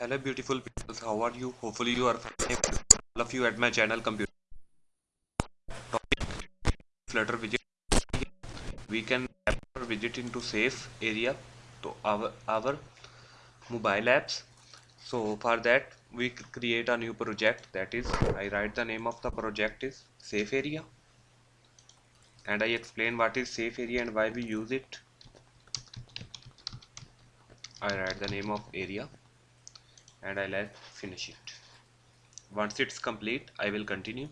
hello beautiful people how are you? Hopefully you are fine. All of you at my channel computer topic flutter widget we can our widget into safe area to our our mobile apps. So for that we create a new project. That is i write the name of the project is safe area. And i explain what is safe area and why we use it. I write the name of area and I'll finish it. Once it's complete I will continue.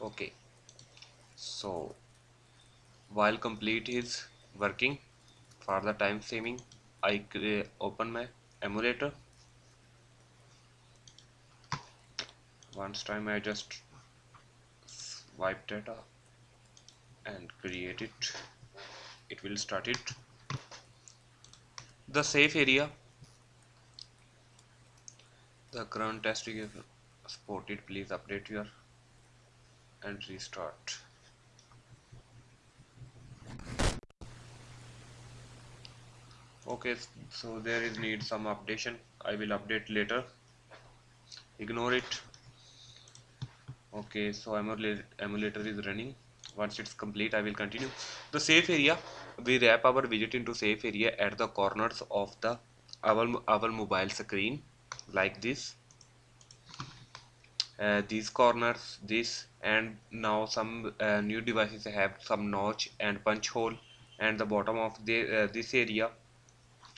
Okay. So while complete is working for the time saving I open my emulator. Once time I just wipe data and create it. It will start it the safe area. The current test is supported please update your and restart okay so there is need some updation. I will update later. Ignore it. Okay so emulator is running. Once it's complete I will continue. The safe area we wrap our widget into safe area at the corners of the our, our mobile screen like this. Uh, these corners this and now some uh, new devices have some notch and punch hole and the bottom of the, uh, this area.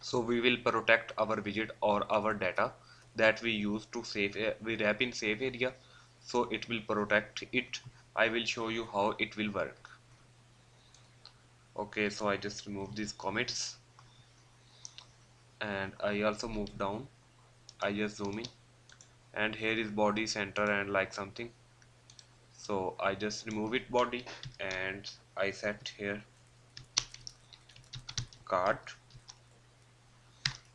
So we will protect our widget or our data that we use to save uh, we wrap in safe area. So it will protect it. I will show you how it will work okay so I just remove these commits. And I also move down. I just zoom in. And here is body center and like something. So I just remove it body and I set here card.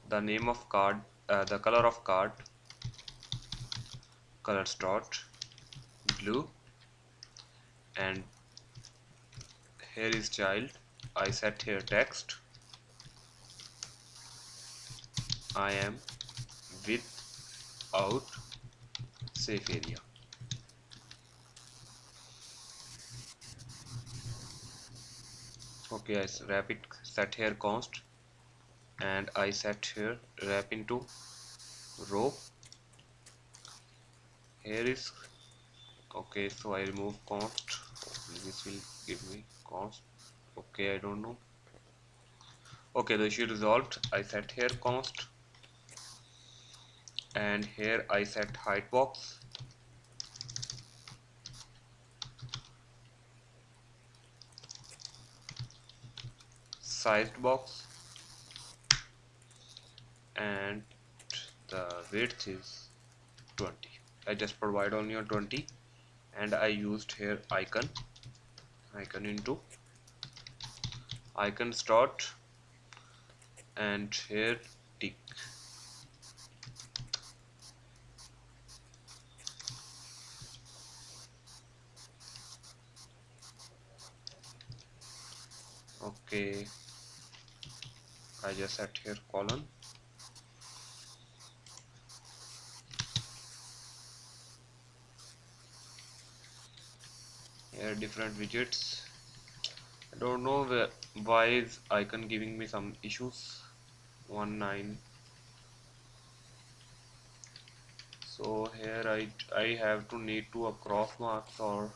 The name of card uh, the color of card. Color dot blue. And here is child I set here text. I am without safe area. Okay I wrap it set here const and I set here wrap into row. Here is okay so I remove const. This will give me const okay I don't know. Okay the issue resolved. I set here const. And here I set height box. Sized box. And the width is 20 I just provide only on 20 and I used here icon. Icon into icon start. And here tick okay. I just set here colon. Here different widgets. I don't know where, why is icon giving me some issues? 19 so here I, I have to need to a cross marks or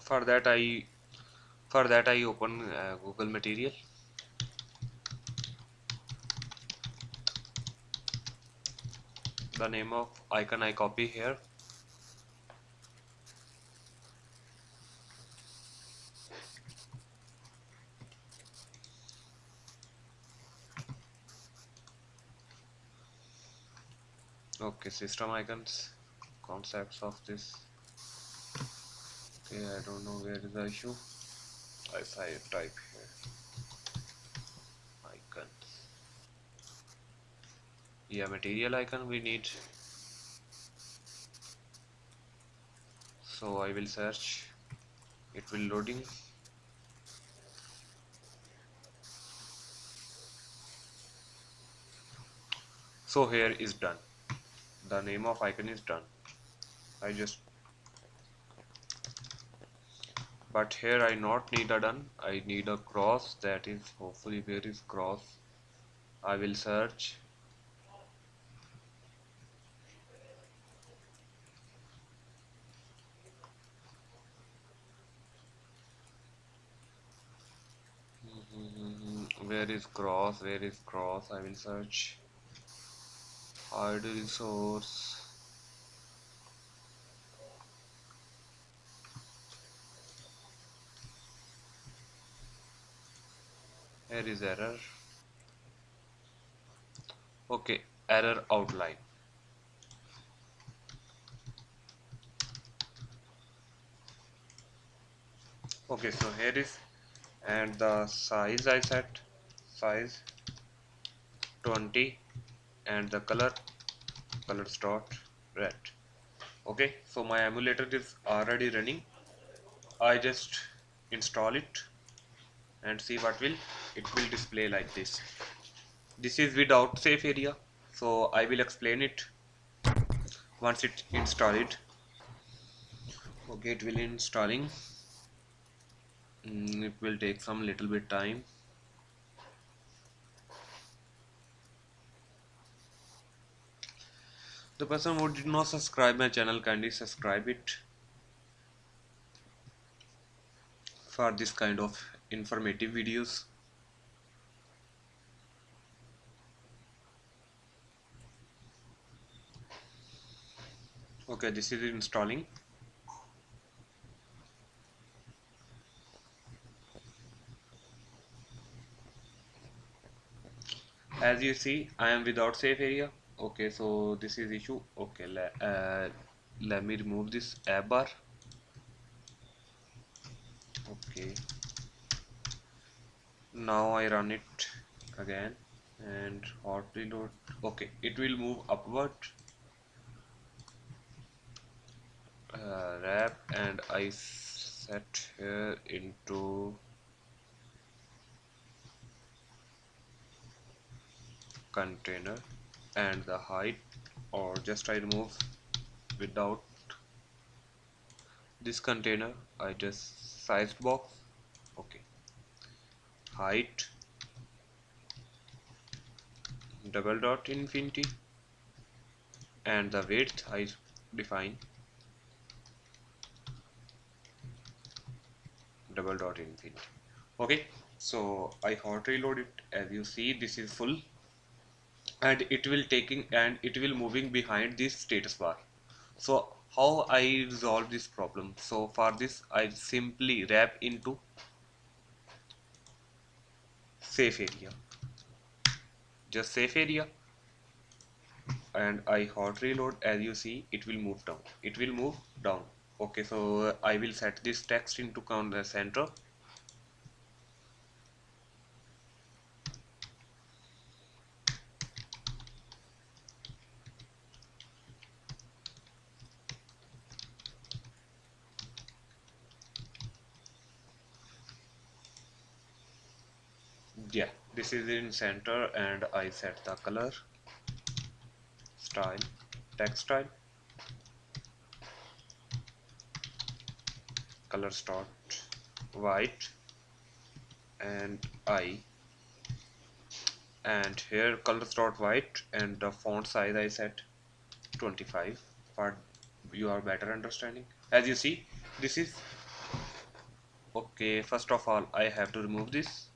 for that I for that I open uh, Google material the name of icon I copy here. Okay system icons concepts of this. Okay I don't know where is the issue. If I type here yeah material icon we need. So I will search. It will loading. So here is done. The name of icon is done. I just but here I not need a done. I need a cross. That is hopefully where is cross. I will search Mm-hmm. where is cross? Where is cross? I will search. Hide resource here is error. Okay error outline. Okay so here is and the size I set size 20 and the color colors dot red. Okay so my emulator is already running. I just install it and see what will it will display like this. This is without safe area so I will explain it once it install it okay it will installing mm, it will take some little bit time. The person who did not subscribe my channel kindly subscribe it for this kind of informative videos. Okay this is installing as you see I am without safe area. Okay so this is issue. Okay let, uh, let me remove this app bar. Okay. Now I run it again and hot reload. Okay it will move upward. Uh, wrap and I set here into container and the height or just I remove without this container I just sized box okay. Height double dot infinity and the width I define double dot infinity okay. So I hot reload it as you see this is full and it will taking and it will moving behind this status bar. So how I resolve this problem? So for this I simply wrap into safe area. Just safe area. And I hot reload. As you see it will move down. It will move down. Okay so I will set this text into the uh, center yeah this is in center and I set the color style text style color dot white and I. And here color dot white and the font size I set 25 for your better understanding. As you see this is okay first of all I have to remove this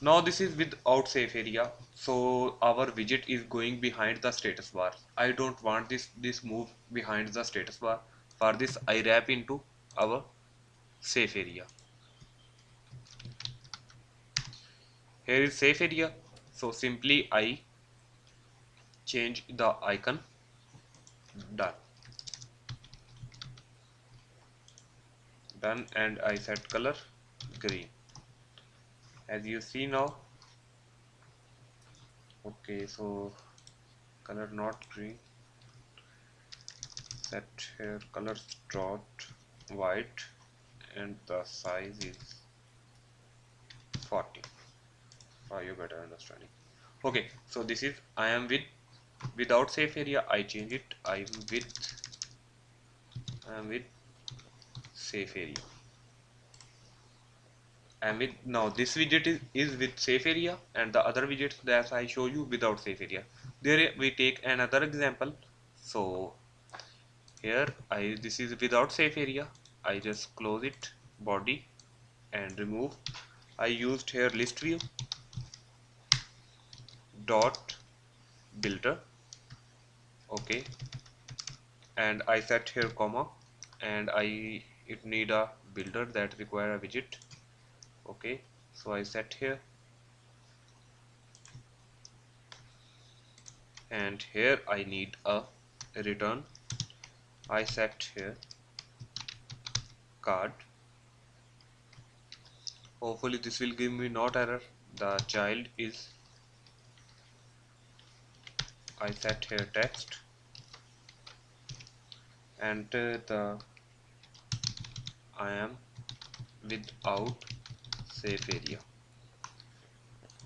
now this is without safe area. So our widget is going behind the status bar. I don't want this this move behind the status bar. For this I wrap into our safe area. Here is safe area. So simply I change the icon. Done. Done and I set color green as you see now okay so color not green. Set here color dot white and the size is 40 for your better understanding. Okay so this is I am with without safe area I change it. I'm with I am with safe area and with now this widget is, is with safe area and the other widgets that I show you without safe area. There we take another example. So here I this is without safe area. I just close it body and remove. I used here list view dot builder okay. And I set here comma and I it need a builder that require a widget okay so I set here. And here I need a return. I set here card. Hopefully this will give me not error. The child is I set here text. Enter the I am without safe area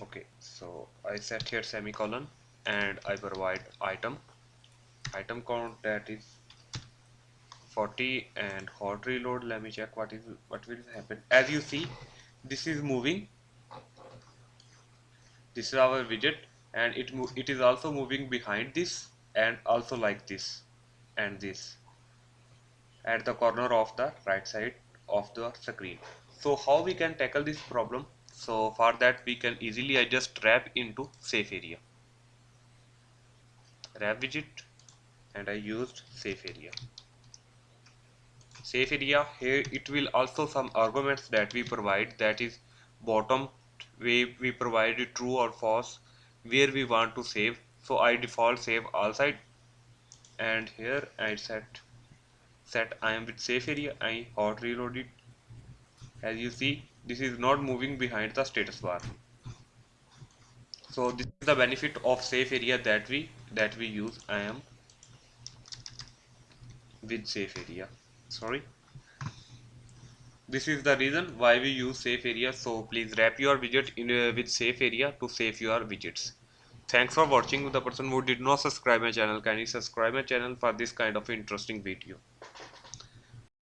okay so I set here semicolon and I provide item. Item count that is 40 and hot reload let me check what is what will happen. As you see this is moving. This is our widget and it it is also moving behind this and also like this and this at the corner of the right side of the screen so how we can tackle this problem? So for that we can easily adjust wrap into safe area. Wrap widget and I used safe area. Safe area here it will also some arguments that we provide. That is bottom way we provide true or false where we want to save. So I default save all side. And here I set set I am with safe area I hot reload it as you see this is not moving behind the status bar. So this is the benefit of safe area that we that we use. I am with safe area. Sorry. This is the reason why we use safe area. So please wrap your widget in uh, with safe area to save your widgets. Thanks for watching. The person who did not subscribe my channel kindly subscribe my channel for this kind of interesting video